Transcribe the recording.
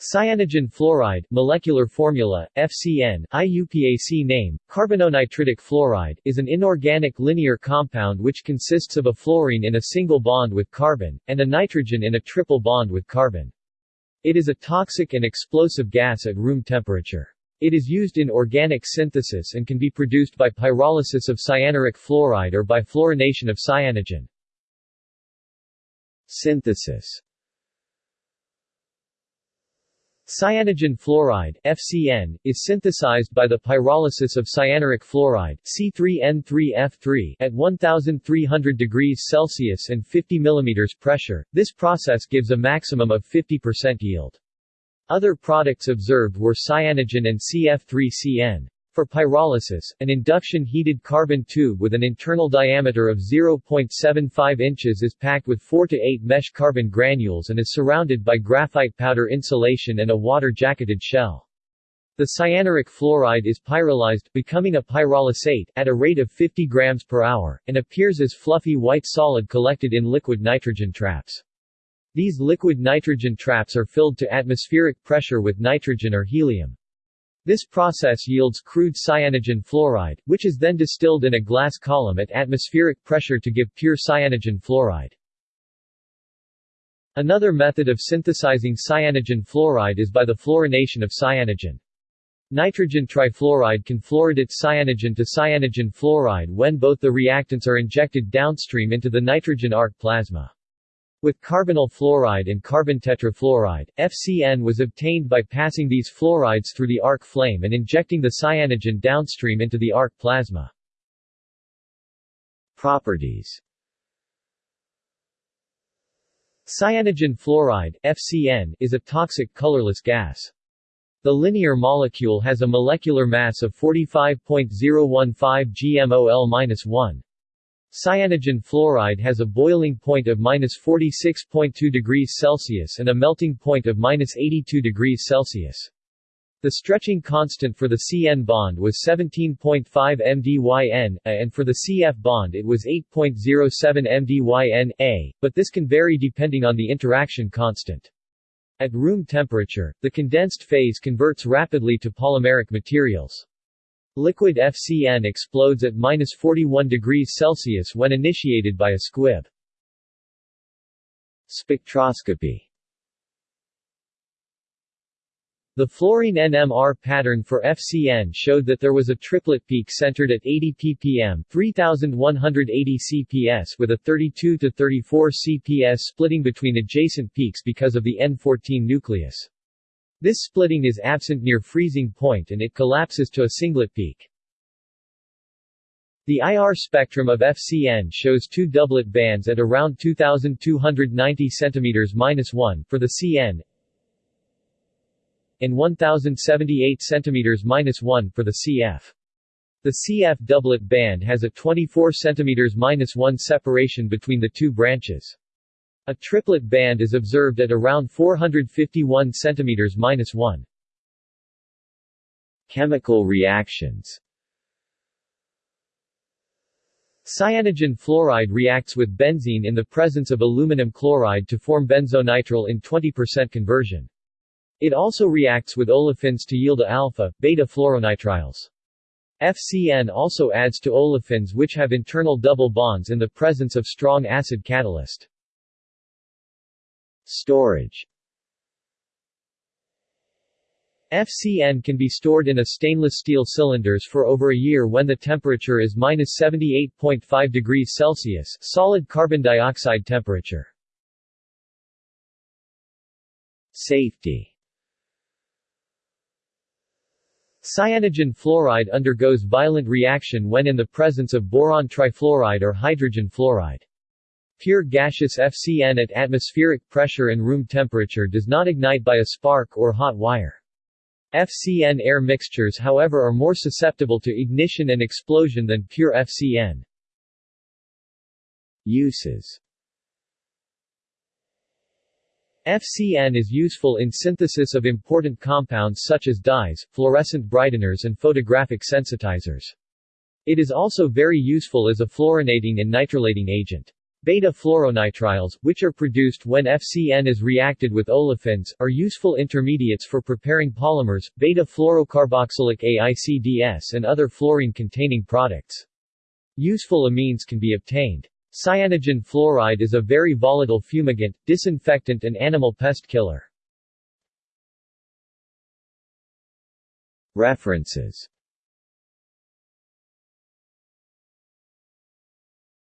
Cyanogen fluoride molecular formula, FCN, IUPAC name, carbononitridic fluoride, is an inorganic linear compound which consists of a fluorine in a single bond with carbon, and a nitrogen in a triple bond with carbon. It is a toxic and explosive gas at room temperature. It is used in organic synthesis and can be produced by pyrolysis of cyanuric fluoride or by fluorination of cyanogen. Synthesis Cyanogen fluoride FCN, is synthesized by the pyrolysis of cyanuric fluoride C3N3F3 at 1300 degrees Celsius and 50 mm pressure. This process gives a maximum of 50% yield. Other products observed were cyanogen and CF3CN. For pyrolysis, an induction-heated carbon tube with an internal diameter of 0.75 inches is packed with 4 to 8 mesh carbon granules and is surrounded by graphite powder insulation and a water-jacketed shell. The cyanuric fluoride is pyrolyzed, becoming a pyrolysate, at a rate of 50 grams per hour, and appears as fluffy white solid collected in liquid nitrogen traps. These liquid nitrogen traps are filled to atmospheric pressure with nitrogen or helium. This process yields crude cyanogen fluoride, which is then distilled in a glass column at atmospheric pressure to give pure cyanogen fluoride. Another method of synthesizing cyanogen fluoride is by the fluorination of cyanogen. Nitrogen trifluoride can fluoridate cyanogen to cyanogen fluoride when both the reactants are injected downstream into the nitrogen arc plasma. With carbonyl fluoride and carbon tetrafluoride, FCN was obtained by passing these fluorides through the arc flame and injecting the cyanogen downstream into the arc plasma. Properties Cyanogen fluoride FCN, is a toxic colorless gas. The linear molecule has a molecular mass of 45.015 gmol-1. Cyanogen fluoride has a boiling point of minus 46.2 degrees Celsius and a melting point of minus 82 degrees Celsius. The stretching constant for the CN bond was 17.5 mdyn, a, and for the CF bond it was 8.07 mdyn, a, but this can vary depending on the interaction constant. At room temperature, the condensed phase converts rapidly to polymeric materials. Liquid FCN explodes at minus 41 degrees Celsius when initiated by a squib. Spectroscopy The fluorine NMR pattern for FCN showed that there was a triplet peak centered at 80 ppm 3180 cps with a 32 to 34 cps splitting between adjacent peaks because of the N14 nucleus. This splitting is absent near freezing point and it collapses to a singlet peak. The IR spectrum of FCN shows two doublet bands at around 2290 cm-1 for the CN and 1078 cm-1 for the CF. The CF doublet band has a 24 cm-1 separation between the two branches. A triplet band is observed at around 451 cm-1. Chemical reactions Cyanogen fluoride reacts with benzene in the presence of aluminum chloride to form benzonitrile in 20% conversion. It also reacts with olefins to yield alpha, beta fluoronitriles. FCN also adds to olefins which have internal double bonds in the presence of strong acid catalyst. Storage FCN can be stored in a stainless steel cylinders for over a year when the temperature is minus 78.5 degrees Celsius solid carbon dioxide temperature. Safety Cyanogen fluoride undergoes violent reaction when in the presence of boron trifluoride or hydrogen fluoride. Pure gaseous FCN at atmospheric pressure and room temperature does not ignite by a spark or hot wire. FCN air mixtures however are more susceptible to ignition and explosion than pure FCN. Uses FCN is useful in synthesis of important compounds such as dyes, fluorescent brighteners and photographic sensitizers. It is also very useful as a fluorinating and nitrilating agent. Beta-fluoronitriles, which are produced when FCN is reacted with olefins, are useful intermediates for preparing polymers, beta-fluorocarboxylic acids and other fluorine-containing products. Useful amines can be obtained. Cyanogen fluoride is a very volatile fumigant, disinfectant and animal pest killer. References